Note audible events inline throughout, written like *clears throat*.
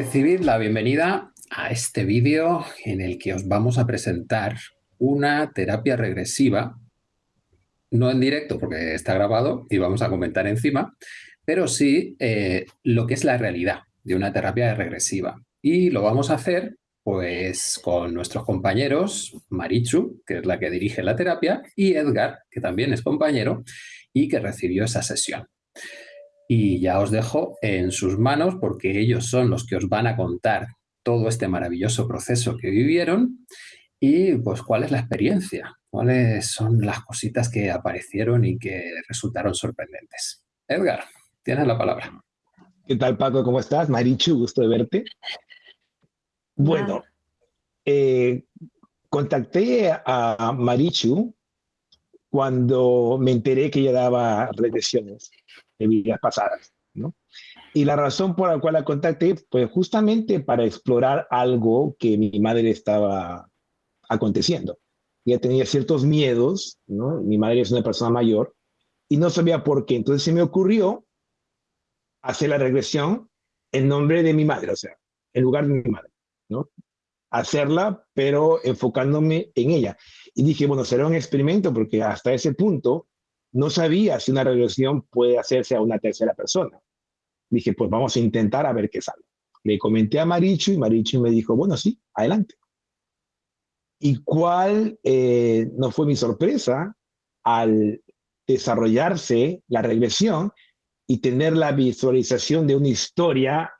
Recibid la bienvenida a este vídeo en el que os vamos a presentar una terapia regresiva, no en directo porque está grabado y vamos a comentar encima, pero sí eh, lo que es la realidad de una terapia regresiva. Y lo vamos a hacer pues con nuestros compañeros, Marichu, que es la que dirige la terapia, y Edgar, que también es compañero y que recibió esa sesión y ya os dejo en sus manos porque ellos son los que os van a contar todo este maravilloso proceso que vivieron y pues cuál es la experiencia, cuáles son las cositas que aparecieron y que resultaron sorprendentes. Edgar, tienes la palabra. ¿Qué tal Paco? ¿Cómo estás? Marichu, gusto de verte. Bueno, eh, contacté a Marichu cuando me enteré que ella daba regresiones de vidas pasadas, ¿no? Y la razón por la cual la contacté, pues justamente para explorar algo que mi madre estaba aconteciendo. Ella tenía ciertos miedos, ¿no? Mi madre es una persona mayor y no sabía por qué. Entonces se me ocurrió hacer la regresión en nombre de mi madre, o sea, en lugar de mi madre, ¿no? Hacerla, pero enfocándome en ella. Y dije, bueno, será un experimento porque hasta ese punto no sabía si una regresión puede hacerse a una tercera persona. Dije, pues vamos a intentar a ver qué sale. Le comenté a Marichu y Marichu me dijo, bueno, sí, adelante. ¿Y cuál eh, no fue mi sorpresa al desarrollarse la regresión y tener la visualización de una historia?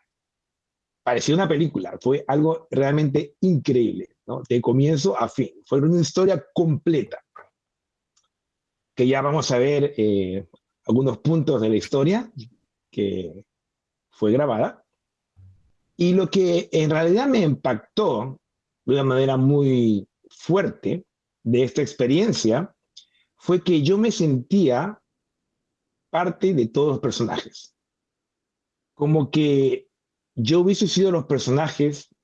Parecía una película, fue algo realmente increíble, ¿no? de comienzo a fin. Fue una historia completa que ya vamos a ver eh, algunos puntos de la historia que fue grabada. Y lo que en realidad me impactó de una manera muy fuerte de esta experiencia fue que yo me sentía parte de todos los personajes. Como que yo hubiese sido los personajes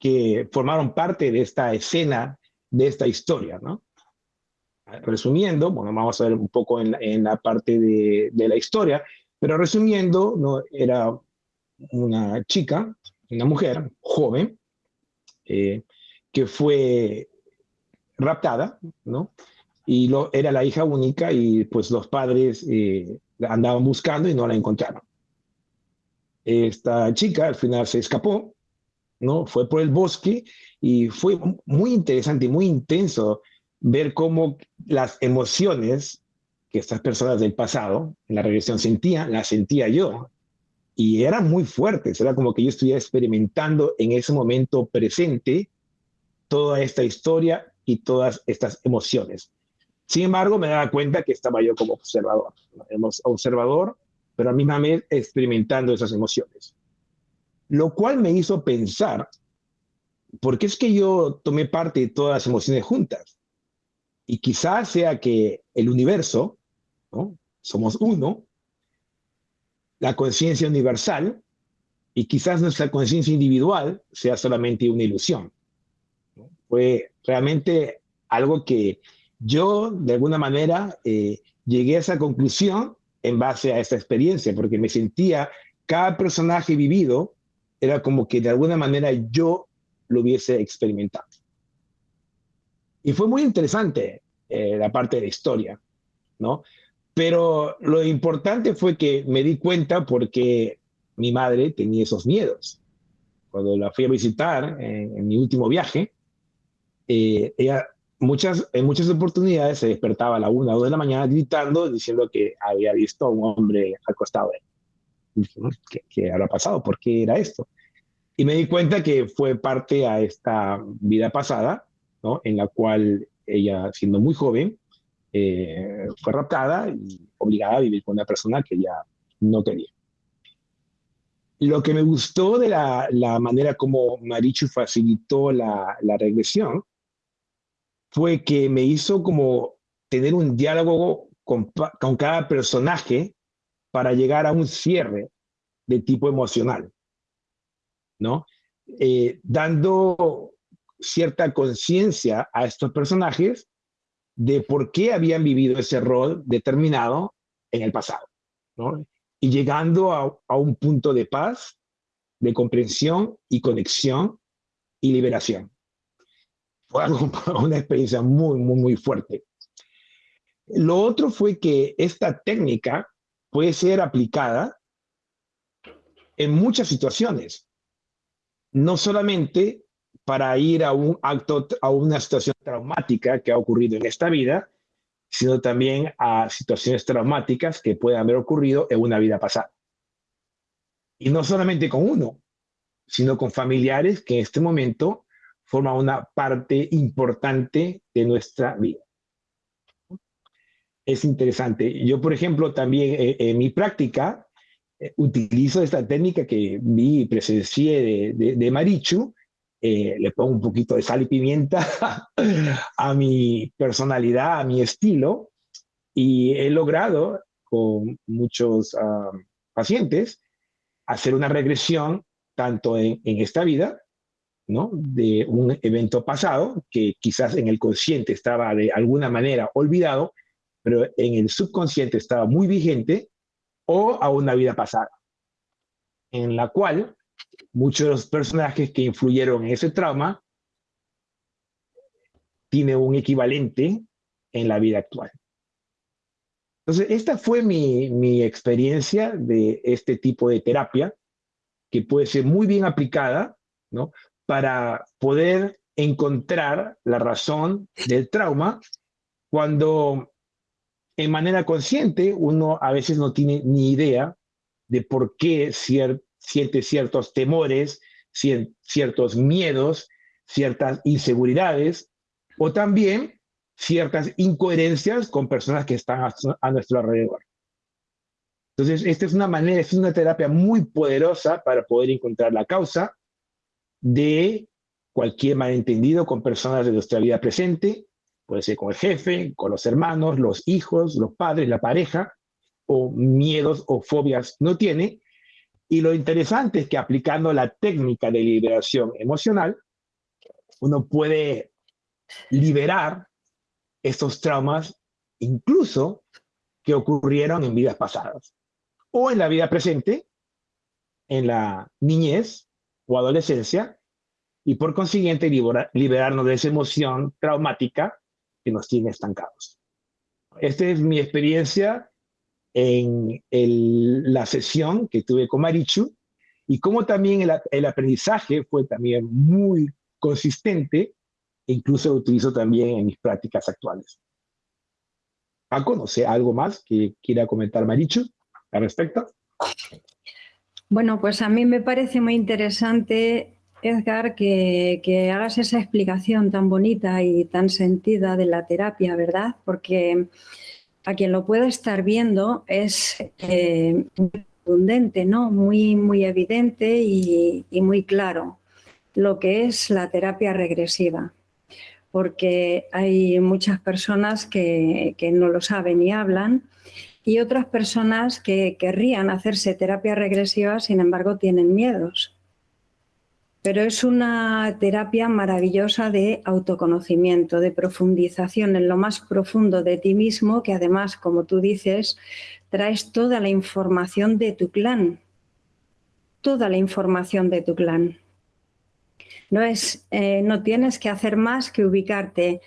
que formaron parte de esta escena, de esta historia, ¿no? Resumiendo, bueno, vamos a ver un poco en, la parte de, la historia, pero resumiendo, ¿no? era una chica, una mujer joven, eh, que fue raptada, ¿no? Y lo, era la hija única y pues los padres eh, la andaban buscando y no la encontraron. Esta chica al final se escapó, ¿no? Fue por el bosque y fue muy interesante muy intenso ver cómo las emociones que estas personas del pasado, en la regresión sentían, las sentía yo. Y eran muy fuertes, era como que yo estuviera experimentando en ese momento presente toda esta historia y todas estas emociones. Sin embargo, me daba cuenta que estaba yo como observador, observador, pero a misma vez experimentando esas emociones. Lo cual me hizo pensar, ¿por qué es que yo tomé parte de todas las emociones juntas? Y quizás sea que el universo, somos uno, la conciencia universal, y quizás nuestra conciencia individual sea solamente una ilusión. Fue realmente algo que yo, de alguna manera, eh, llegué a esa conclusión en base a esta experiencia, porque me sentía, cada personaje vivido era como que de alguna manera yo lo hubiese experimentado. Y fue muy interesante eh, la parte de la historia, ¿no? Pero lo importante fue que me di cuenta porque mi madre tenía esos miedos. Cuando la fui a visitar en, mi último viaje, eh, ella muchas, en muchas oportunidades se despertaba a la una o dos de la mañana gritando, diciendo que había visto a un hombre acostado él. ¿Qué, ¿Qué habrá pasado? ¿Por qué era esto? Y me di cuenta que fue parte a esta vida pasada, en la cual ella, siendo muy joven, eh, fue raptada y obligada a vivir con una persona que ella no quería. Lo que me gustó de la, manera como Marichu facilitó la, regresión fue que me hizo como tener un diálogo con, cada personaje para llegar a un cierre de tipo emocional, ¿no? Eh, dando cierta conciencia a estos personajes de por qué habían vivido ese rol determinado en el pasado, ¿no? Y llegando a, un punto de paz de comprensión y conexión y liberación. Fue *laughs* una experiencia muy, muy, muy fuerte. Lo otro fue que esta técnica puede ser aplicada en muchas situaciones, no solamente para ir a un acto, a una situación traumática que ha ocurrido en esta vida, sino también a situaciones traumáticas que puedan haber ocurrido en una vida pasada. Y no solamente con uno, sino con familiares que en este momento forman una parte importante de nuestra vida. Es interesante. Yo, por ejemplo, también eh, en mi práctica eh, utilizo esta técnica que vi y presencié de, Marichu, eh, le pongo un poquito de sal y pimienta *laughs* a mi personalidad, a mi estilo, y he logrado con muchos ah, pacientes hacer una regresión tanto en, esta vida, ¿no? De un evento pasado que quizás en el consciente estaba de alguna manera olvidado, pero en el subconsciente estaba muy vigente, o a una vida pasada, en la cual muchos de los personajes que influyeron en ese trauma tienen un equivalente en la vida actual. Entonces, esta fue mi, mi experiencia de este tipo de terapia, que puede ser muy bien aplicada, ¿no? Para poder encontrar la razón del trauma cuando en manera consciente uno a veces no tiene ni idea de por qué siente ciertos temores, ciertos miedos, ciertas inseguridades o también ciertas incoherencias con personas que están a, nuestro alrededor. Entonces, esta es una manera, es una terapia muy poderosa para poder encontrar la causa de cualquier malentendido con personas de nuestra vida presente, puede ser con el jefe, con los hermanos, los hijos, los padres, la pareja, o miedos o fobias no tiene. Y lo interesante es que aplicando la técnica de liberación emocional, uno puede liberar estos traumas incluso que ocurrieron en vidas pasadas o en la vida presente, en la niñez o adolescencia, y por consiguiente liberarnos de esa emoción traumática que nos tiene estancados. Esta es mi experiencia en la sesión que tuve con Marichu y cómo también el, el aprendizaje fue también muy consistente incluso lo utilizo también en mis prácticas actuales. Paco, no sé, ¿algo más que quiera comentar Marichu al respecto? Bueno, pues a mí me parece muy interesante, Edgar, que, que, hagas esa explicación tan bonita y tan sentida de la terapia, ¿verdad? Porque a quien lo pueda estar viendo es eh, muy ¿no? Muy, muy evidente y, y muy claro lo que es la terapia regresiva porque hay muchas personas que, no lo saben y hablan y otras personas que querrían hacerse terapia regresiva, sin embargo, tienen miedos. Pero es una terapia maravillosa de autoconocimiento, de profundización en lo más profundo de ti mismo, que además, como tú dices, traes toda la información de tu clan, toda la información de tu clan. No, es, eh, no tienes que hacer más que ubicarte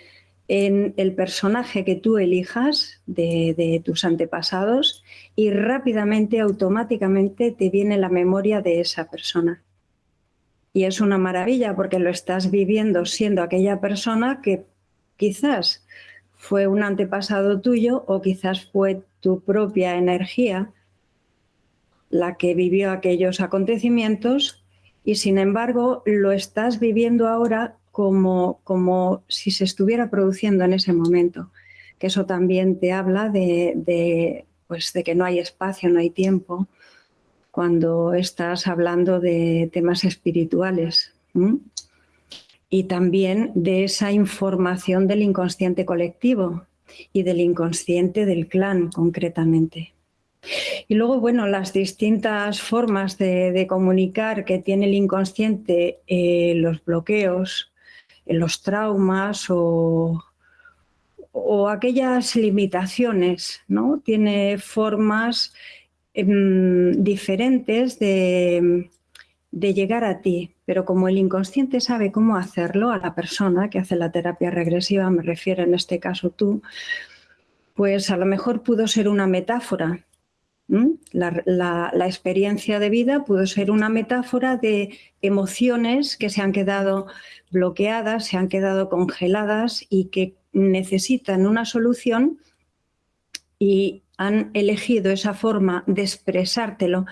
en el personaje que tú elijas de, tus antepasados y rápidamente, automáticamente te viene la memoria de esa persona. Y es una maravilla porque lo estás viviendo siendo aquella persona que quizás fue un antepasado tuyo o quizás fue tu propia energía la que vivió aquellos acontecimientos y sin embargo lo estás viviendo ahora como, como si se estuviera produciendo en ese momento, que eso también te habla de, pues de que no hay espacio, no hay tiempo, cuando estás hablando de temas espirituales. Y también de esa información del inconsciente colectivo y del inconsciente del clan concretamente. Y luego, bueno, las distintas formas de, comunicar que tiene el inconsciente, eh, los bloqueos, eh, los traumas o, aquellas limitaciones, ¿no? Tiene formas diferentes de, llegar a ti, pero como el inconsciente sabe cómo hacerlo a la persona que hace la terapia regresiva, me refiero en este caso tú, pues a lo mejor pudo ser una metáfora. La, experiencia de vida pudo ser una metáfora de emociones que se han quedado bloqueadas, se han quedado congeladas y que necesitan una solución y han elegido esa forma de expresártelo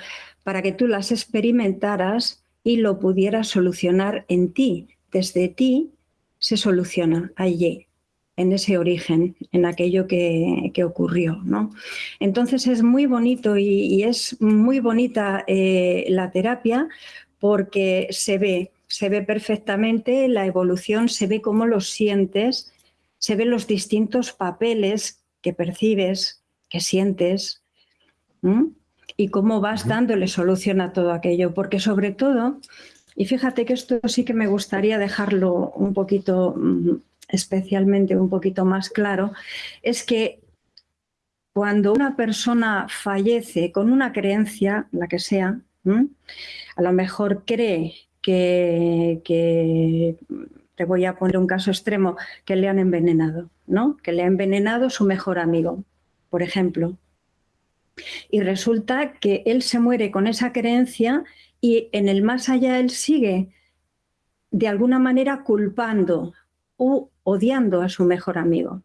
para que tú las experimentaras y lo pudieras solucionar en ti. Desde ti se soluciona allí, en ese origen, en aquello que, ocurrió. ¿no? Entonces es muy bonito y, es muy bonita eh, la terapia porque se ve, se ve perfectamente la evolución, se ve cómo lo sientes, se ven los distintos papeles que percibes, que sientes y cómo vas dándole solución a todo aquello, porque sobre todo, y fíjate que esto sí que me gustaría dejarlo un poquito, mm, especialmente un poquito más claro, es que cuando una persona fallece con una creencia, la que sea, a lo mejor cree que, que, te voy a poner un caso extremo, que le han envenenado, ¿no? Que le ha envenenado su mejor amigo, por ejemplo. Y resulta que él se muere con esa creencia y en el más allá él sigue de alguna manera culpando o odiando a su mejor amigo.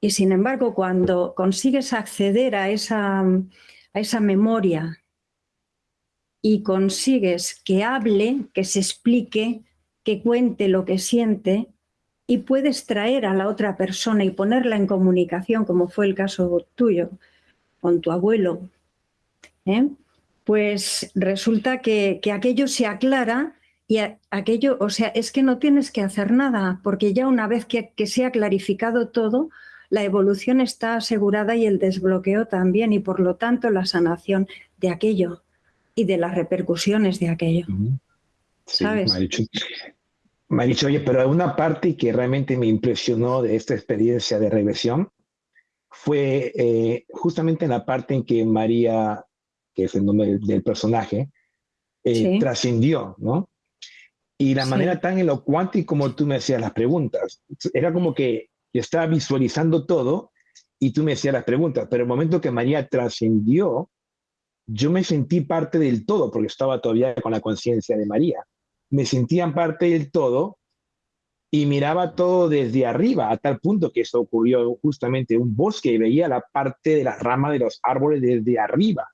Y sin embargo, cuando consigues acceder a esa, a esa memoria y consigues que hable, que se explique, que cuente lo que siente, y puedes traer a la otra persona y ponerla en comunicación, como fue el caso tuyo, con tu abuelo, ¿eh? pues resulta que, aquello se aclara y aquello, o sea, es que no tienes que hacer nada, porque ya una vez que, que se ha clarificado todo, la evolución está asegurada y el desbloqueo también, y por lo tanto la sanación de aquello y de las repercusiones de aquello. ¿Sabes? Me ha, dicho, oye, pero una parte que realmente me impresionó de esta experiencia de regresión fue eh, justamente en la parte en que María, que es el nombre del, personaje, eh, trascendió, ¿no? Y la manera tan elocuente como tú me hacías las preguntas. Era como que yo estaba visualizando todo y tú me hacías las preguntas, pero el momento que María trascendió, yo me sentí parte del todo, porque estaba todavía con la conciencia de María. Me sentía parte del todo y miraba todo desde arriba, a tal punto que esto ocurrió justamente en un bosque y veía la parte de las ramas de los árboles desde arriba.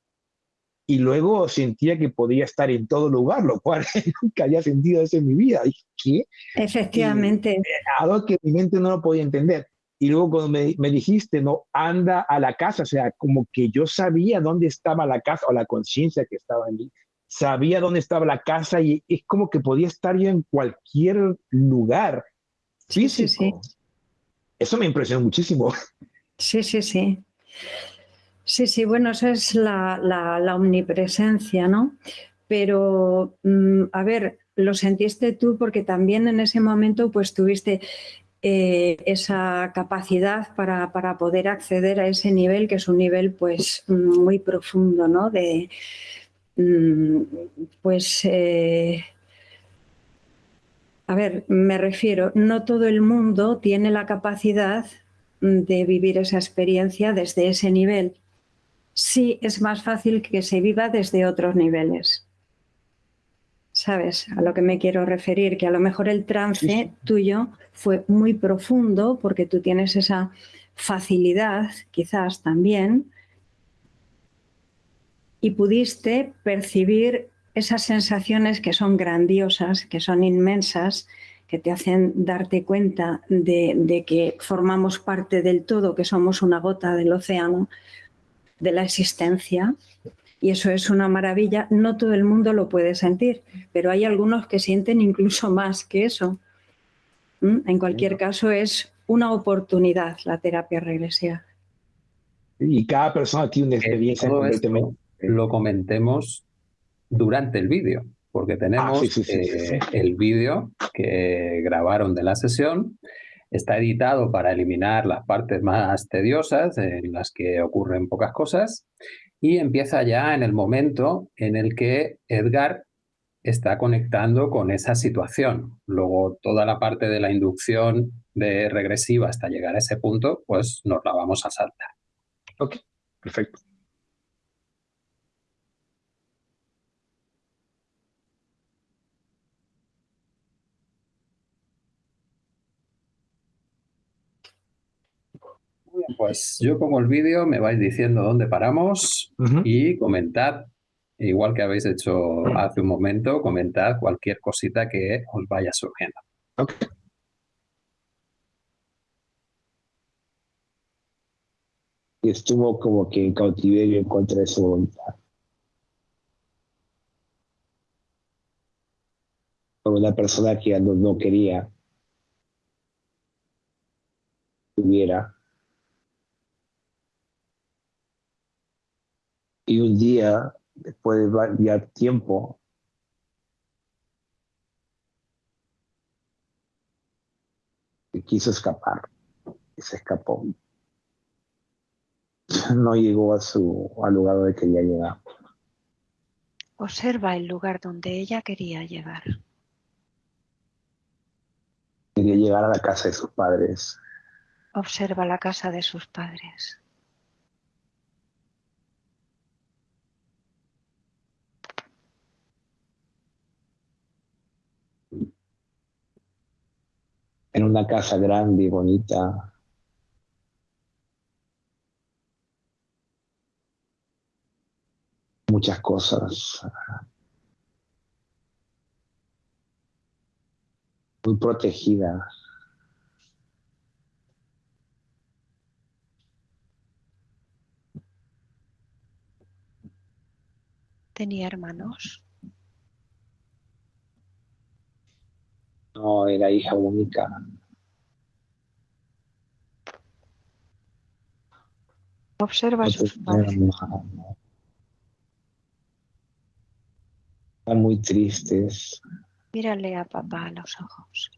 Y luego sentía que podía estar en todo lugar, lo cual *laughs* nunca había sentido eso en mi vida. Y, ¿qué? Efectivamente. algo que mi mente no lo podía entender. Y luego cuando me, me, dijiste, no, anda a la casa, o sea, como que yo sabía dónde estaba la casa o la conciencia que estaba en mí, sabía dónde estaba la casa y es como que podía estar yo en cualquier lugar Sí, sí, sí. Eso me impresionó muchísimo. *laughs* Sí, sí, sí. Sí, sí, bueno, esa es la, omnipresencia, ¿no? Pero, mm, a ver, lo sentiste tú porque también en ese momento pues tuviste eh, esa capacidad para, para, poder acceder a ese nivel, que es un nivel pues muy profundo, ¿no? De, pues eh, a ver, me refiero, no todo el mundo tiene la capacidad de vivir esa experiencia desde ese nivel. Sí es más fácil que se viva desde otros niveles. ¿Sabes a lo que me quiero referir? Que a lo mejor el trance tuyo fue muy profundo porque tú tienes esa facilidad, quizás también, y pudiste percibir esas sensaciones que son grandiosas, que son inmensas, que te hacen darte cuenta de, que formamos parte del todo, que somos una gota del océano, de la existencia. Y eso es una maravilla. No todo el mundo lo puede sentir, pero hay algunos que sienten incluso más que eso. ¿Mm? En cualquier caso, es una oportunidad la terapia regresiva. Y cada persona tiene una experiencia completamente. Lo comentemos durante el vídeo, porque tenemos ah, eh, el vídeo que grabaron de la sesión. Está editado para eliminar las partes más tediosas, en las que ocurren pocas cosas, y empieza ya en el momento en el que Edgar está conectando con esa situación. Luego toda la parte de la inducción de regresiva hasta llegar a ese punto, pues nos la vamos a saltar. Ok, perfecto. Pues yo pongo el vídeo, me vais diciendo dónde paramos y comentad, igual que habéis hecho hace un momento, comentad cualquier cosita que os vaya surgiendo. Ok. Y estuvo como que en cautiverio en contra de su voluntad. Por una persona que no, no quería tuviera Y un día, después de variar tiempo, quiso escapar y se escapó. No llegó a su al lugar donde quería llegar. Observa el lugar donde ella quería llegar. Quería llegar a la casa de sus padres. Observa la casa de sus padres. En una casa grande y bonita. Muchas cosas. Muy protegida. ¿Tenía hermanos? No, era hija única. Observa sus padres. Están muy tristes. Mírale a papá a los ojos.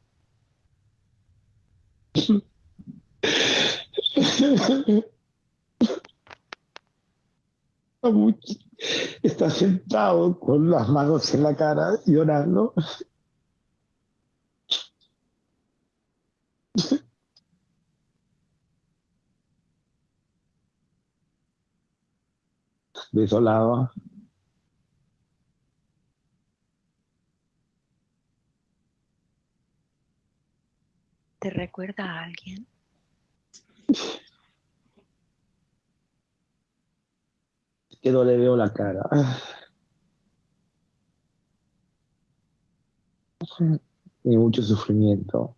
Está sentado con las manos en la cara llorando. Desolado. ¿Te recuerda a alguien? Que no le veo la cara. Y mucho sufrimiento.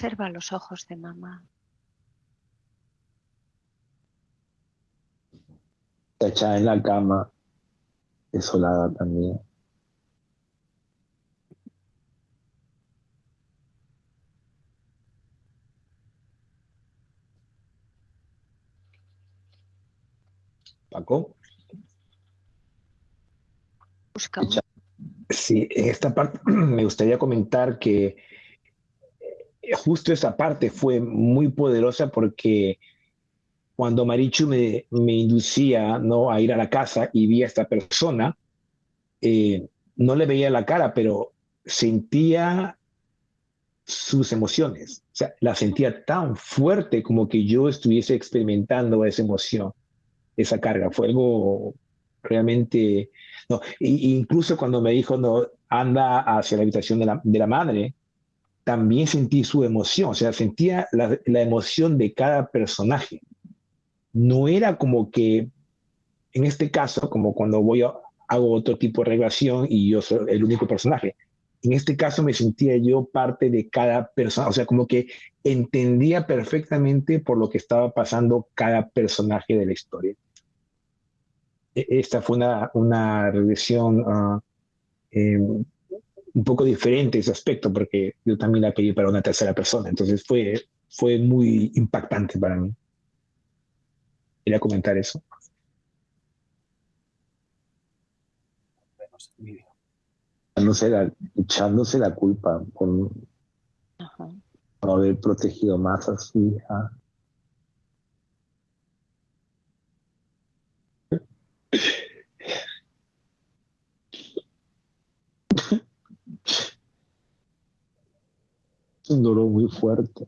Observa los ojos de mamá. Echada en la cama, desolada también. Paco. Busca Sí, en esta parte *clears throat* me gustaría comentar que justo esa parte fue muy poderosa porque cuando Marichu me, inducía ¿no? a ir a la casa y vi a esta persona, eh, no le veía la cara, pero sentía sus emociones. O sea, la sentía tan fuerte como que yo estuviese experimentando esa emoción, esa carga. Fue algo realmente... No, incluso cuando me dijo, no, anda hacia la habitación de la, de la madre, también sentí su emoción, o sea, sentía la, emoción de cada personaje. No era como que, en este caso, como cuando voy a, hago otro tipo de relación y yo soy el único personaje. En este caso me sentía yo parte de cada persona, o sea, como que entendía perfectamente por lo que estaba pasando cada personaje de la historia. E, esta fue una, una regresión uh, un poco diferente ese aspecto porque yo también la pedí para una tercera persona. Entonces fue, fue muy impactante para mí. Quería comentar eso. Echándose la, echándose la culpa por, no haber protegido más a su hija. Un dolor muy fuerte.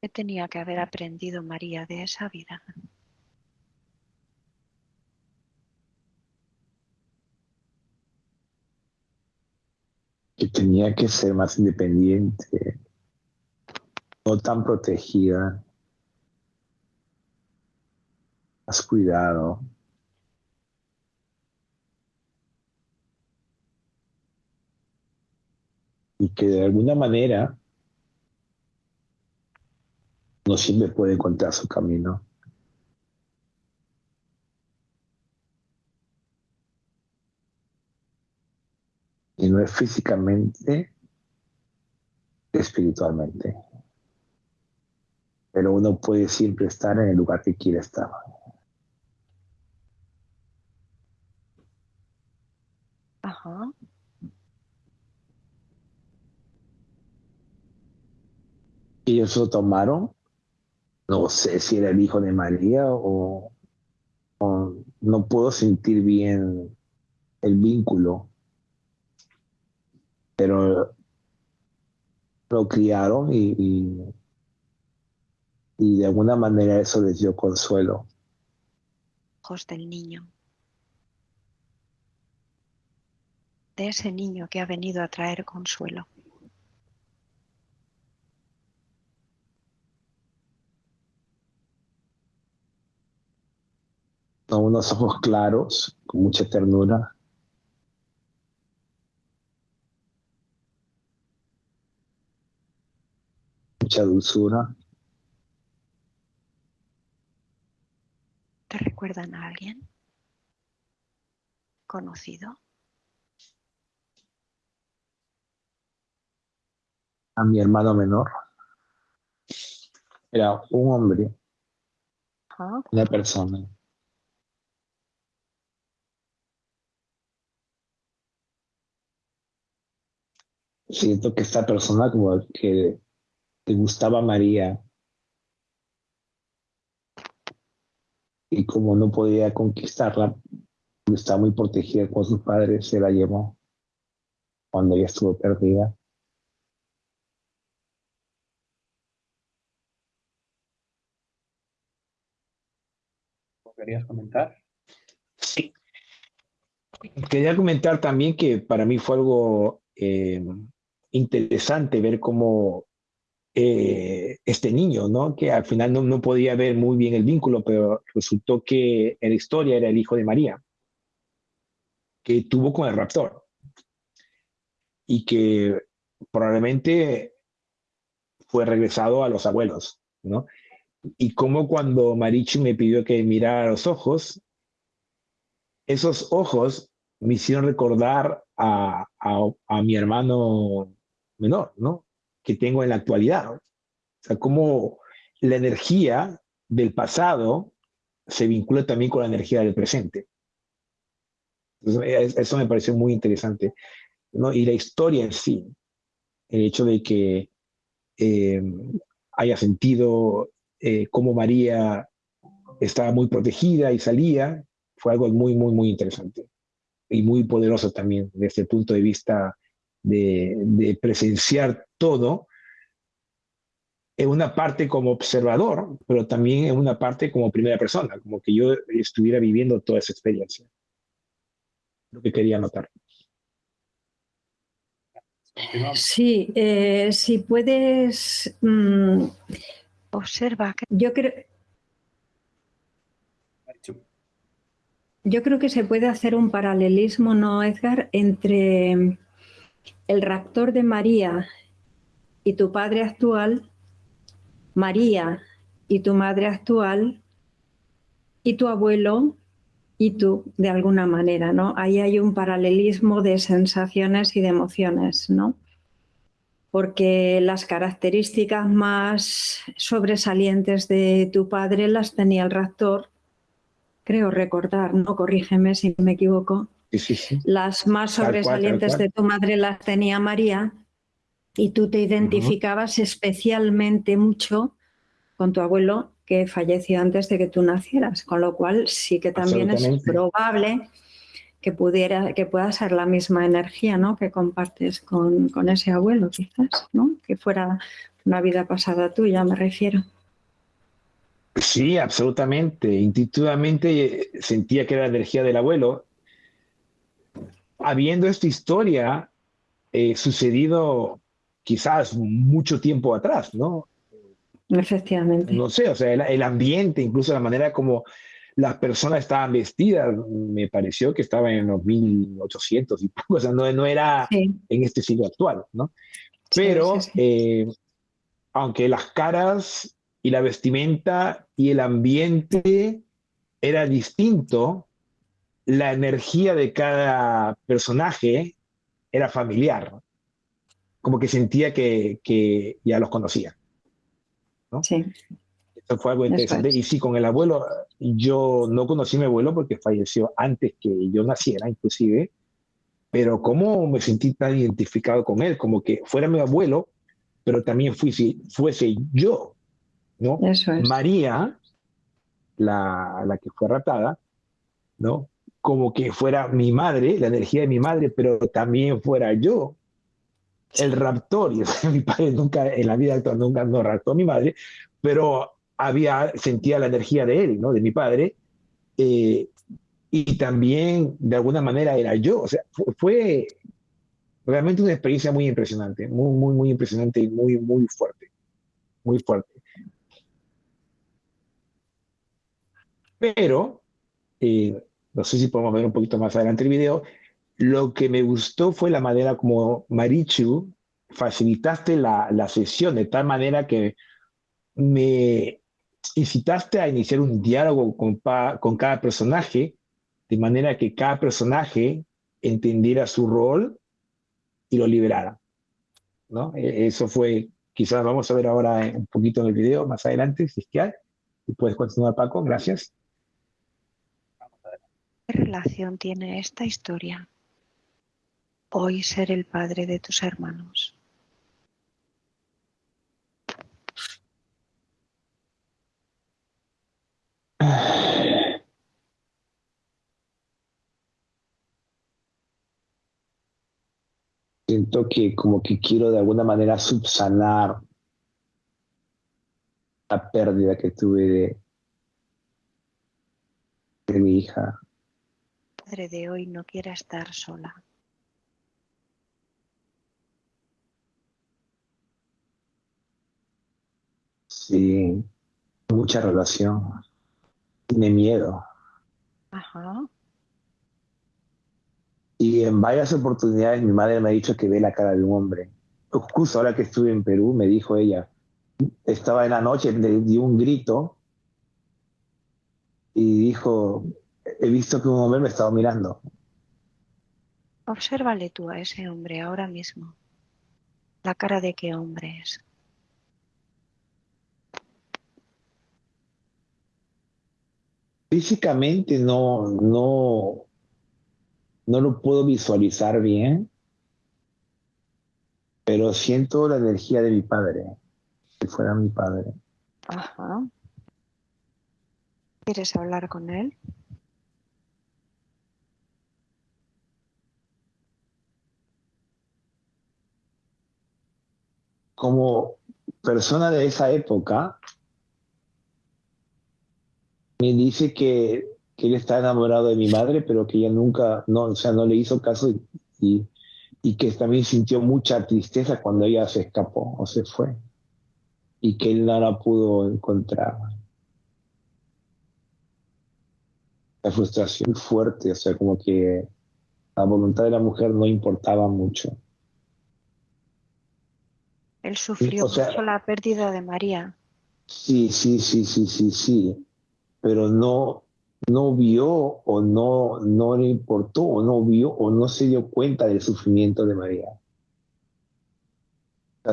¿Qué tenía que haber aprendido María de esa vida? Que tenía que ser más independiente, no tan protegida, más cuidado. Y que de alguna manera no siempre puede encontrar su camino. Y no es físicamente, espiritualmente. Pero uno puede siempre estar en el lugar que quiere estar. Ajá. Ellos lo tomaron. No sé si era el hijo de María o, no puedo sentir bien el vínculo. Pero lo criaron y, y, y de alguna manera eso les dio consuelo. Ojos del niño. De ese niño que ha venido a traer consuelo. Unos *laughs* ojos claros, con mucha ternura. Mucha dulzura. ¿Te recuerdan a alguien? ¿Conocido? A mi hermano menor. Era un hombre, una persona. Siento que esta persona como que te gustaba María y como no podía conquistarla, estaba muy protegida con sus padres, se la llevó cuando ella estuvo perdida. ¿Querías comentar? Sí. Quería comentar también que para mí fue algo eh, interesante ver cómo eh, este niño, ¿no? que al final no, no, podía ver muy bien el vínculo, pero resultó que en la historia era el hijo de María, que tuvo con el raptor y que probablemente fue regresado a los abuelos, ¿no? Y como cuando Marichi me pidió que mirara los ojos, esos ojos me hicieron recordar a, a, a mi hermano menor, ¿no? Que tengo en la actualidad. O sea, cómo la energía del pasado se vincula también con la energía del presente. eso me pareció muy interesante. ¿no? Y la historia en sí, el hecho de que eh, haya sentido eh, cómo María estaba muy protegida y salía, fue algo muy, muy, muy interesante y muy poderoso también desde el punto de vista de, presenciar todo, en una parte como observador, pero también en una parte como primera persona, como que yo estuviera viviendo toda esa experiencia. Lo que quería notar. Sí, eh, si puedes... Mm, Observa. Que... Yo creo... Yo creo que se puede hacer un paralelismo, ¿no, Edgar?, entre el raptor de María y tu padre actual, María y tu madre actual, y tu abuelo y tú, de alguna manera, ¿no? Ahí hay un paralelismo de sensaciones y de emociones, ¿no? Porque las características más sobresalientes de tu padre las tenía el raptor creo recordar, no corrígeme si me equivoco, las más sobresalientes de tu madre las tenía María y tú te identificabas especialmente mucho con tu abuelo que falleció antes de que tú nacieras, con lo cual sí que también es probable que pudiera, que pueda ser la misma energía ¿no? que compartes con, con ese abuelo, quizás, ¿no? Que fuera una vida pasada tuya, me refiero. Sí, absolutamente. Intuitivamente sentía que era la energía del abuelo. Habiendo esta historia eh, sucedido quizás mucho tiempo atrás, ¿no? Efectivamente. No sé, o sea, el, ambiente, incluso la manera como las personas estaban vestidas, me pareció que estaba en los 1800 y poco, o sea, no, no era en este siglo actual, ¿no? Pero, eh, aunque las caras y la vestimenta y el ambiente era distinto, la energía de cada personaje era familiar, como que sentía que, que ya los conocía. ¿no? Sí. Eso fue algo interesante. Y sí, con el abuelo, yo no conocí a mi abuelo porque falleció antes que yo naciera, inclusive, pero cómo me sentí tan identificado con él, como que fuera mi abuelo, pero también fuese, fuese yo, ¿no? Eso es. María, la, la que fue raptada, ¿no? Como que fuera mi madre, la energía de mi madre, pero también fuera yo, el raptor. *laughs* Y mi padre nunca, en la vida actual, nunca no raptó a mi madre, pero había, sentía la energía de él, ¿no? De mi padre. Eh, y también, de alguna manera, era yo. O sea, fue, realmente una experiencia muy impresionante, muy, muy, muy impresionante y muy, muy fuerte. Muy fuerte. Pero, eh, no sé si podemos ver un poquito más adelante el video, lo que me gustó fue la manera como Marichu facilitaste la, la sesión de tal manera que me incitaste a iniciar un diálogo con, con cada personaje, de manera que cada personaje entendiera su rol y lo liberara. ¿no? E, eso fue, quizás vamos a ver ahora un poquito en el video más adelante, si es que hay. Y puedes continuar, Paco, gracias. ¿Qué relación tiene esta historia? Hoy ser el padre de tus hermanos. Siento que como que quiero de alguna manera subsanar la pérdida que tuve de, de mi hija. De hoy no quiera estar sola. Sí, mucha relación. Tiene miedo. Ajá. Y en varias oportunidades mi madre me ha dicho que ve la cara de un hombre. Justo ahora que estuve en Perú, me dijo ella, estaba en la noche, le dio un grito y dijo, he visto que un hombre me estaba mirando. Obsérvale tú a ese hombre ahora mismo. La cara de qué hombre es. Físicamente no, no, no lo puedo visualizar bien, pero siento la energía de mi padre, si fuera mi padre. Ajá. ¿Quieres hablar con él? Como persona de esa época, me dice que, que, él está enamorado de mi madre, pero que ella nunca, no, o sea, no le hizo caso y, y, que también sintió mucha tristeza cuando ella se escapó o se fue y que él no la pudo encontrar. La frustración fuerte, o sea, como que la voluntad de la mujer no importaba mucho. Él sufrió mucho la pérdida de María. Sí, sí, sí, sí, sí, sí pero no, no vio o no, no le importó o no vio o no se dio cuenta del sufrimiento de María.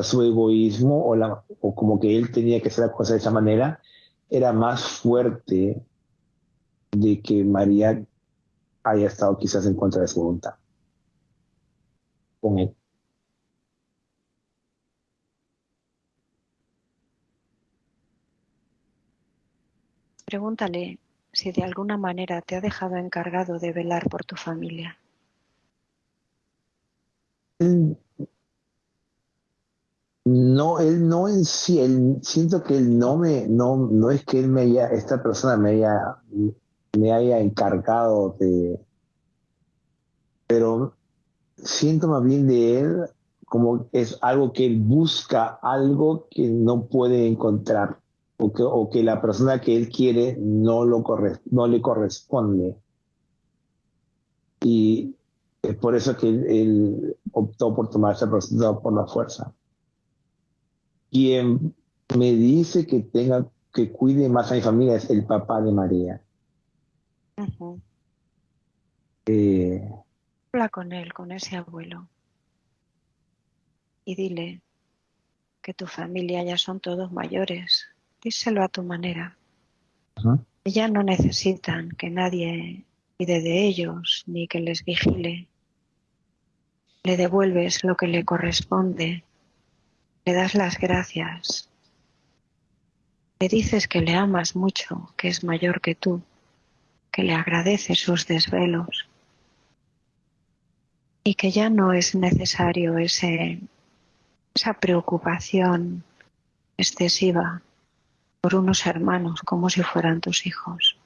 su egoísmo o, la, o como que él tenía que hacer las cosas de esa manera era más fuerte de que María haya estado quizás en contra de su voluntad con él. Pregúntale si de alguna manera te ha dejado encargado de velar por tu familia. No, él no en sí, él, siento que él no me, no, no es que él me haya, esta persona me haya, me haya encargado de, pero siento más bien de él como es algo que él busca, algo que no puede encontrar, o que, o que la persona que él quiere no, lo no le corresponde. Y es por eso que él, optó por tomar esa persona por la fuerza. Quien me dice que tenga que cuide más a mi familia es el papá de María. eh, Habla con él, con ese abuelo. Y dile que tu familia ya son todos mayores. Díselo a tu manera. Ya no necesitan que nadie cuide de ellos ni que les vigile. Le devuelves lo que le corresponde. Le das las gracias. Le dices que le amas mucho, que es mayor que tú, que le agradeces sus desvelos y que ya no es necesario ese, esa preocupación excesiva por unos hermanos como si fueran tus hijos.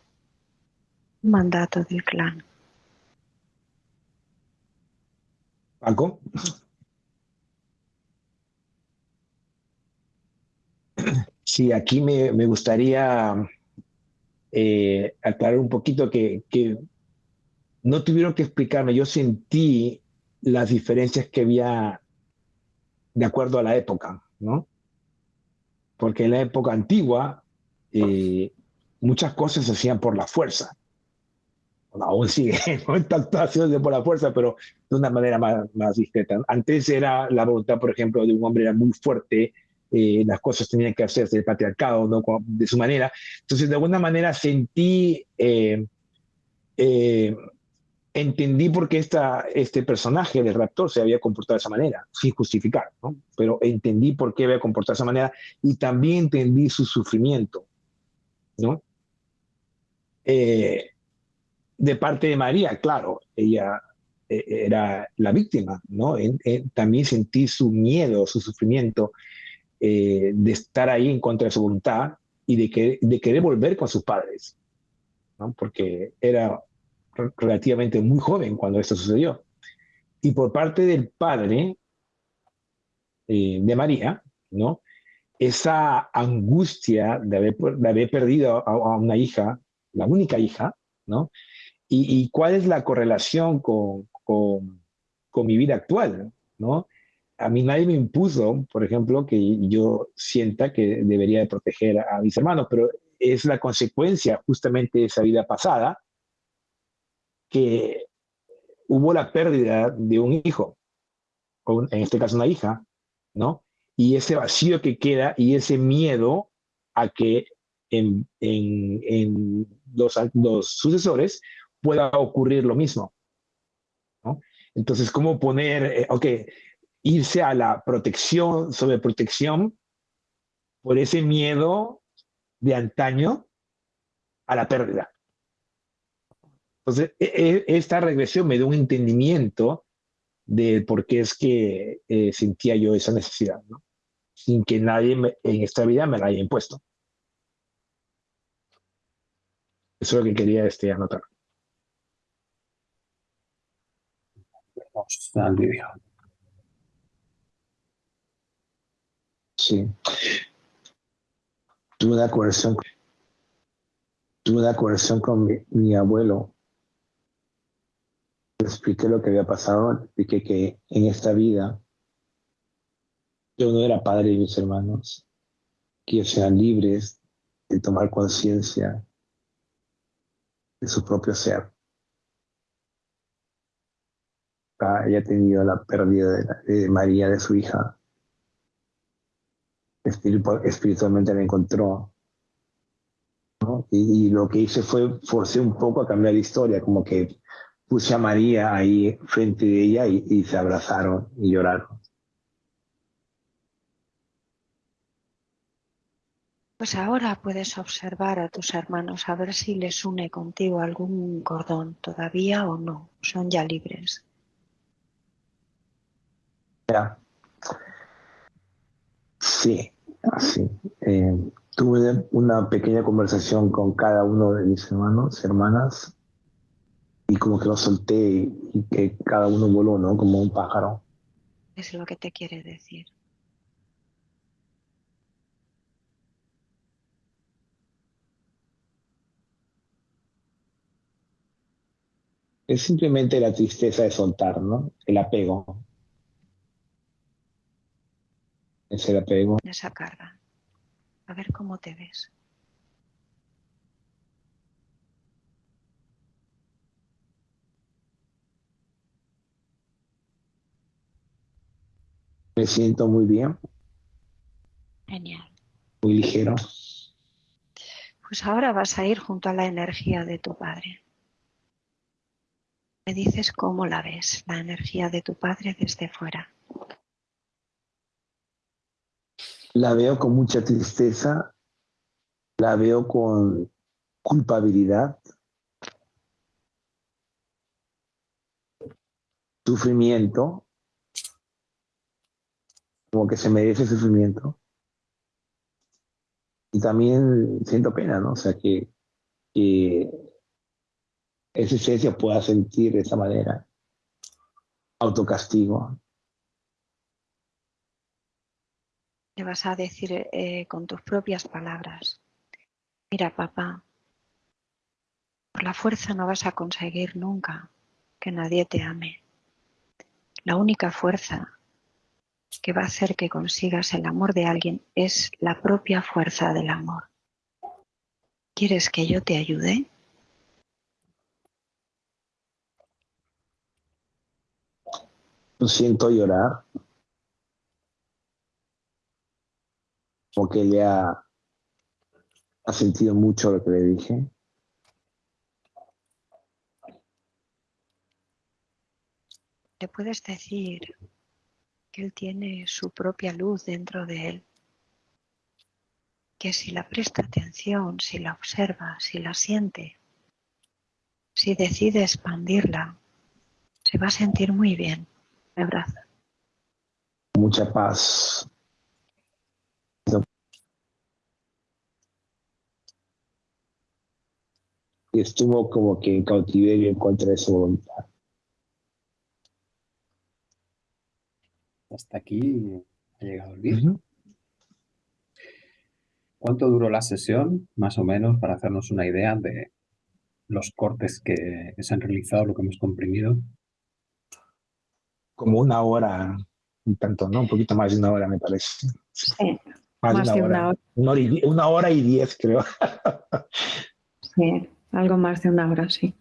Mandato del clan. Paco. Sí, aquí me, gustaría eh, aclarar un poquito que, que no tuvieron que explicarme, yo sentí las diferencias que había de acuerdo a la época, ¿no? Porque en la época antigua eh, muchas cosas se hacían por la fuerza. aún sigue, *laughs* no están haciendo por la fuerza, pero de una manera más, más discreta. Antes era la voluntad, por ejemplo, de un hombre era muy fuerte, eh, las cosas tenían que hacerse el patriarcado, ¿no? de su manera. Entonces, de alguna manera sentí eh, entendí por qué esta, este personaje del raptor se había comportado de esa manera, sin justificar, ¿no? Pero entendí por qué había comportado de esa manera y también entendí su sufrimiento, ¿no? Eh, de parte de María, claro, ella eh, era la víctima, ¿no? también sentí su miedo, su sufrimiento eh, de estar ahí en contra de su voluntad y de, que, de querer volver con sus padres, ¿no? Porque era relativamente muy joven cuando esto sucedió. Y por parte del padre eh, de María, ¿no? Esa angustia de haber, perdido a, una hija, la única hija, ¿no? Y, cuál es la correlación con, con, mi vida actual, ¿no? A mí nadie me impuso, por ejemplo, que yo sienta que debería de proteger a mis hermanos, pero es la consecuencia justamente de esa vida pasada, que hubo la pérdida de un hijo, o en este caso una hija, ¿no? Y ese vacío que queda y ese miedo a que en, en, los, los, sucesores pueda ocurrir lo mismo, ¿no? Entonces, ¿cómo poner, eh, ok, irse a la protección, sobre protección, por ese miedo de antaño a la pérdida? Entonces, e, e, esta regresión me dio un entendimiento de por qué es que eh, sentía yo esa necesidad, ¿no? sin que nadie en esta vida me la haya impuesto. Eso es lo que quería este, anotar. Sí. Tuve una coerción, tuve una coerción con mi abuelo expliqué lo que había pasado, expliqué que en esta vida yo no era padre de mis hermanos, que ellos sean libres de tomar conciencia de su propio ser. Ah, ella ha tenido la pérdida de, María, de su hija. Espiritualmente la encontró Y, lo que hice fue forcé un poco a cambiar la historia, como que puse a María ahí frente de ella y se abrazaron y lloraron. Pues ahora puedes observar a tus hermanos a ver si les une contigo algún cordón todavía o no. Son ya libres. Ya. Sí, sí. Eh, tuve una pequeña conversación con cada uno de mis hermanos, hermanas, y como que lo solté y que cada uno voló, ¿no? Como un pájaro. Es lo que te quiere decir. Es simplemente la tristeza de soltar, ¿no? El apego. Es el apego. Esa carga. A ver cómo te ves. Me siento muy bien. Genial. Muy ligero. Pues ahora vas a ir junto a la energía de tu padre. Me dices cómo la ves, la energía de tu padre desde fuera. La veo con mucha tristeza, la veo con culpabilidad, sufrimiento, como que se merece sufrimiento. Y también siento pena, ¿no? O sea, que, que esa esencia pueda sentir de esa manera. Autocastigo. Le vas a decir eh, con tus propias palabras, mira papá, por la fuerza no vas a conseguir nunca que nadie te ame. La única fuerza que va a hacer que consigas el amor de alguien es la propia fuerza del amor. ¿Quieres que yo te ayude? siento llorar. Porque ella ha sentido mucho lo que le dije. Le puedes decir que él tiene su propia luz dentro de él. Que si la presta atención, si la observa, si la siente, si decide expandirla, se va a sentir muy bien me abraza. Mucha paz. Y estuvo como que en cautiverio en contra de su voluntad. Hasta aquí ha llegado el vídeo. ¿Cuánto duró la sesión, más o menos, para hacernos una idea de los cortes que se han realizado, lo que hemos comprimido? como una hora, un tanto, ¿no? Un poquito más de una hora, me parece. Sí, más, de, una, hora. Una hora, y, diez, creo. sí, algo más de una hora, sí.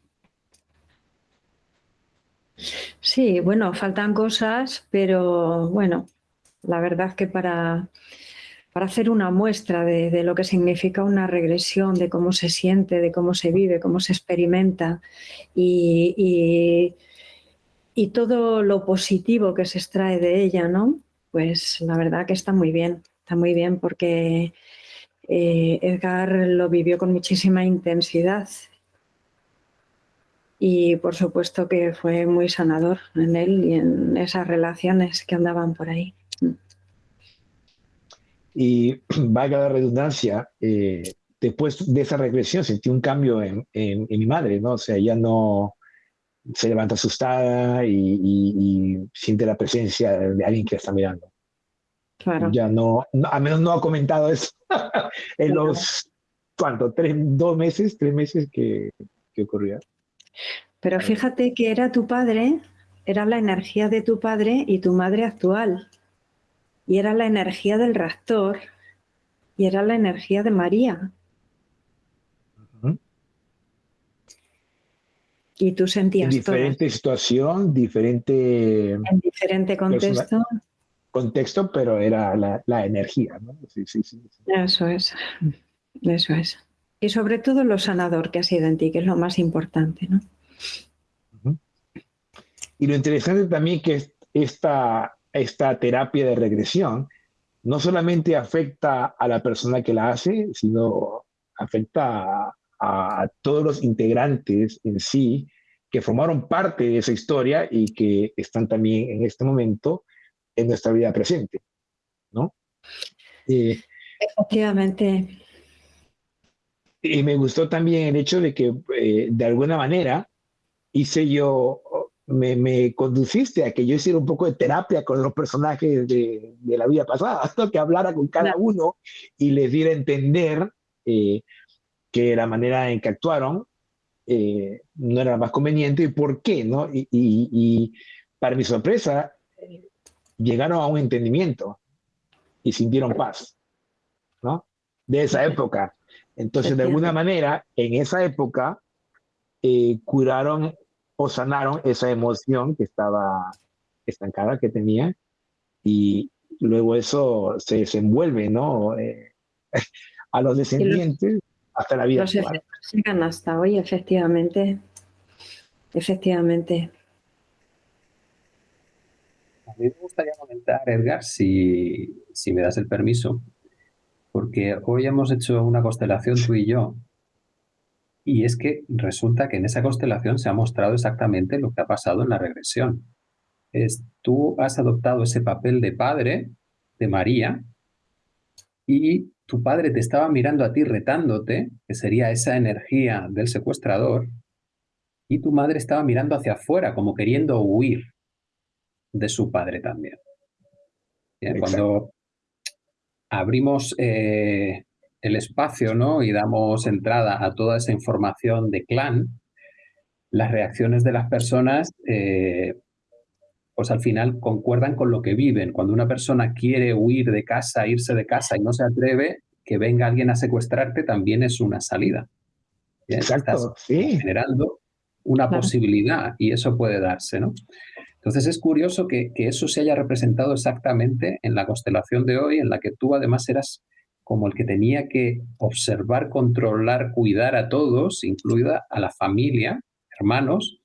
Sí, bueno, faltan cosas, pero bueno, la verdad que para, para hacer una muestra de, lo que significa una regresión, de cómo se siente, de cómo se vive, cómo se experimenta y y todo lo positivo que se extrae de ella, ¿no? Pues la verdad que está muy bien, está muy bien porque eh, Edgar lo vivió con muchísima intensidad y por supuesto que fue muy sanador en él y en esas relaciones que andaban por ahí. Y *clears throat* valga la redundancia, eh, después de esa regresión sentí un cambio en, en, mi madre, ¿no? O sea, ya no, se levanta asustada y, siente la presencia de alguien que la está mirando. Claro. Ya no, a menos no ha comentado eso *laughs* en los, ¿cuánto? Tres, dos meses, tres meses que, que ocurrió. Pero fíjate que era tu padre, era la energía de tu padre y tu madre actual. Y era la energía del raptor y era la energía de María. Y tú sentías Diferente situación, diferente... En diferente contexto. Contexto, pero era la, energía, ¿no? Sí, sí, sí, Eso es, eso es. Y sobre todo lo sanador que ha sido en ti, que es lo más importante, ¿no? Y lo interesante también que esta, esta terapia de regresión no solamente afecta a la persona que la hace, sino afecta a, todos los integrantes en sí que formaron parte de esa historia y que están también en este momento en nuestra vida presente, ¿no? Eh, Efectivamente. Y me gustó también el hecho de que eh, de alguna manera hice yo me, conduciste a que yo hiciera un poco de terapia con los personajes de, la vida pasada, *laughs* hasta que hablara con cada uno y les diera a entender eh, que la manera en que actuaron eh, no era más conveniente y por qué, ¿no? Y, para mi sorpresa, llegaron a un entendimiento y sintieron paz, ¿no? De esa época. Entonces, de alguna manera, en esa época, eh, curaron o sanaron esa emoción que estaba estancada, que tenía, y luego eso se desenvuelve, ¿no? Eh, *laughs* a los descendientes hasta la vida. Los llegan hasta hoy, efectivamente. Efectivamente. A mí me gustaría comentar, Edgar, si, si me das el permiso, porque hoy hemos hecho una constelación tú y yo y es que resulta que en esa constelación se ha mostrado exactamente lo que ha pasado en la regresión. Es, tú has adoptado ese papel de padre de María y tu padre te estaba mirando a ti retándote, que sería esa energía del secuestrador, y tu madre estaba mirando hacia afuera como queriendo huir de su padre también. Cuando abrimos eh, el espacio ¿no? y damos entrada a toda esa información de clan, las reacciones de las personas, eh, pues al final concuerdan con lo que viven. Cuando una persona quiere huir de casa, irse de casa y no se atreve, que venga alguien a secuestrarte también es una salida. Exacto, sí. Generando una posibilidad y eso puede darse, ¿no? Entonces es curioso que, que, eso se haya representado exactamente en la constelación de hoy, en la que tú además eras como el que tenía que observar, controlar, cuidar a todos, incluida a la familia, hermanos,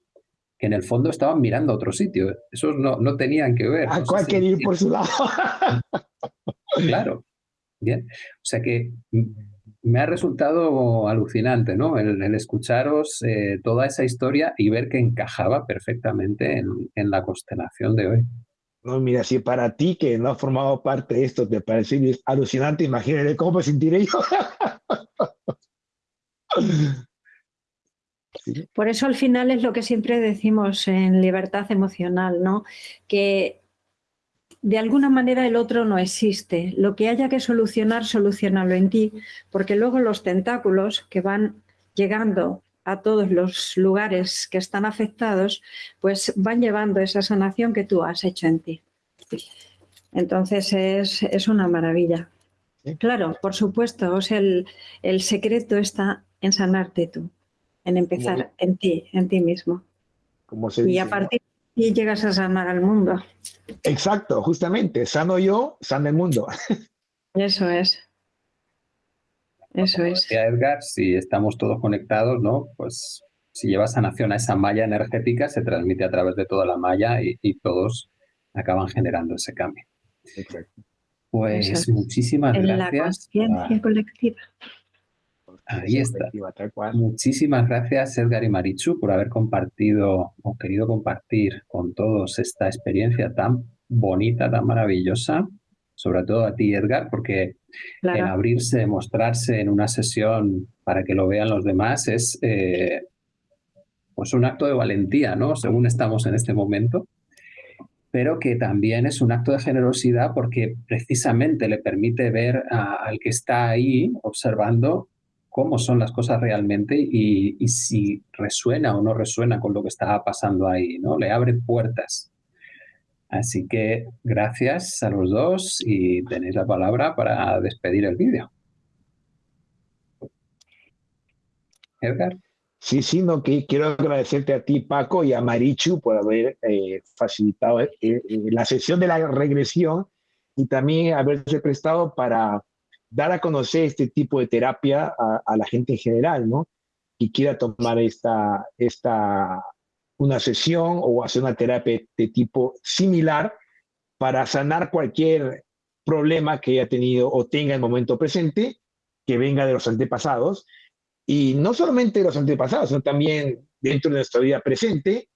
que en el fondo estaban mirando a otro sitio. Esos no, no tenían que ver. A cualquier ir por su lado. claro. Bien. O sea que me ha resultado alucinante, ¿no? El, escucharos eh, toda esa historia y ver que encajaba perfectamente en, en la constelación de hoy. No, mira, si para ti que no has formado parte de esto te parece alucinante, imagínate cómo me sentiré yo. *laughs* Por eso al final es lo que siempre decimos en libertad emocional, ¿no? Que de alguna manera el otro no existe. Lo que haya que solucionar, solucionarlo en ti, porque luego los tentáculos que van llegando a todos los lugares que están afectados, pues van llevando esa sanación que tú has hecho en ti. Entonces es, una maravilla. Claro, por supuesto, o sea, el, secreto está en sanarte tú, en empezar en ti, en ti mismo. y a partir ahí llegas a sanar al mundo. Exacto, justamente, sano yo, sano el mundo. Eso es. Eso es. Edgar, si estamos todos conectados, ¿no? Pues si llevas sanación a esa malla energética, se transmite a través de toda la malla y, todos acaban generando ese cambio. Pues muchísimas en gracias. La conciencia colectiva. Ahí está. Muchísimas gracias, Edgar y Marichu, por haber compartido o querido compartir con todos esta experiencia tan bonita, tan maravillosa sobre todo a ti, Edgar, porque el abrirse, mostrarse en una sesión para que lo vean los demás es eh, pues un acto de valentía, ¿no? Según estamos en este momento, pero que también es un acto de generosidad porque precisamente le permite ver al que está ahí observando cómo son las cosas realmente y, y, si resuena o no resuena con lo que está pasando ahí, ¿no? Le abre puertas Así que gracias a los dos y tenéis la palabra para despedir el vídeo. Edgar. Sí, sí, no, que quiero agradecerte a ti, Paco, y a Marichu por haber eh, facilitado eh, eh, la sesión de la regresión y también haberse prestado para dar a conocer este tipo de terapia a, la gente en general, ¿no? Que quiera tomar esta, esta, una sesión o hacer una terapia de tipo similar para sanar cualquier problema que haya tenido o tenga en el momento presente, que venga de los antepasados, y no solamente de los antepasados, sino también dentro de nuestra vida presente,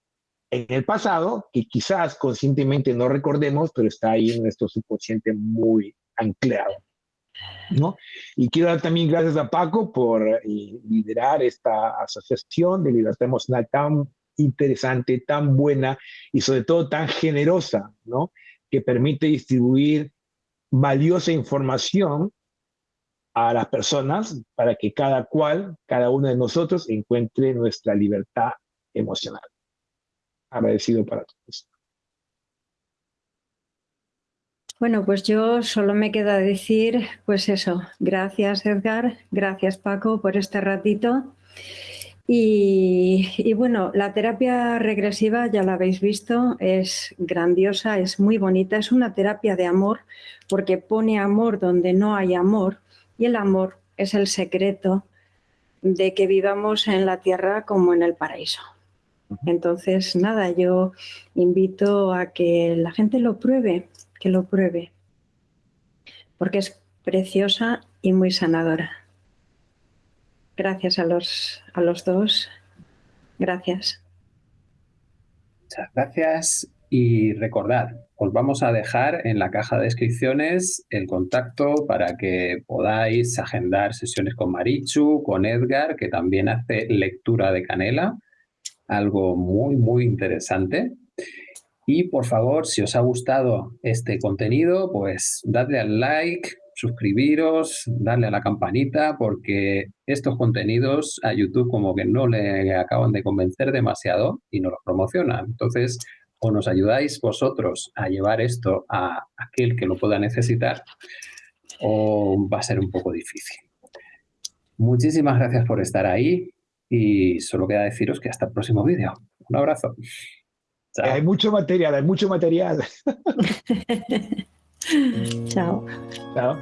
en el pasado, que quizás conscientemente no recordemos, pero está ahí en nuestro subconsciente muy anclado. ¿No? Y quiero dar también gracias a Paco por eh, liderar esta asociación de libertad emocional tan interesante, tan buena y sobre todo tan generosa, ¿no? que permite distribuir valiosa información a las personas para que cada cual, cada uno de nosotros encuentre nuestra libertad emocional. Agradecido para todos. Bueno, pues yo solo me queda decir, pues eso, gracias Edgar, gracias Paco por este ratito. Y, y, bueno, la terapia regresiva, ya la habéis visto, es grandiosa, es muy bonita, es una terapia de amor, porque pone amor donde no hay amor y el amor es el secreto de que vivamos en la tierra como en el paraíso. Entonces, nada, yo invito a que la gente lo pruebe, que lo pruebe, porque es preciosa y muy sanadora. Gracias a los, a los dos. Gracias. Muchas gracias. Y recordad, os vamos a dejar en la caja de descripciones el contacto para que podáis agendar sesiones con Marichu, con Edgar, que también hace lectura de canela, algo muy, muy interesante. Y por favor, si os ha gustado este contenido, pues dadle al like, suscribiros, darle a la campanita, porque estos contenidos a YouTube como que no le acaban de convencer demasiado y no los promocionan. Entonces, o nos ayudáis vosotros a llevar esto a aquel que lo pueda necesitar, o va a ser un poco difícil. Muchísimas gracias por estar ahí y solo queda deciros que hasta el próximo vídeo. Un abrazo. Hay mucho material, hay mucho material. *laughs* *laughs* Chao. Chao.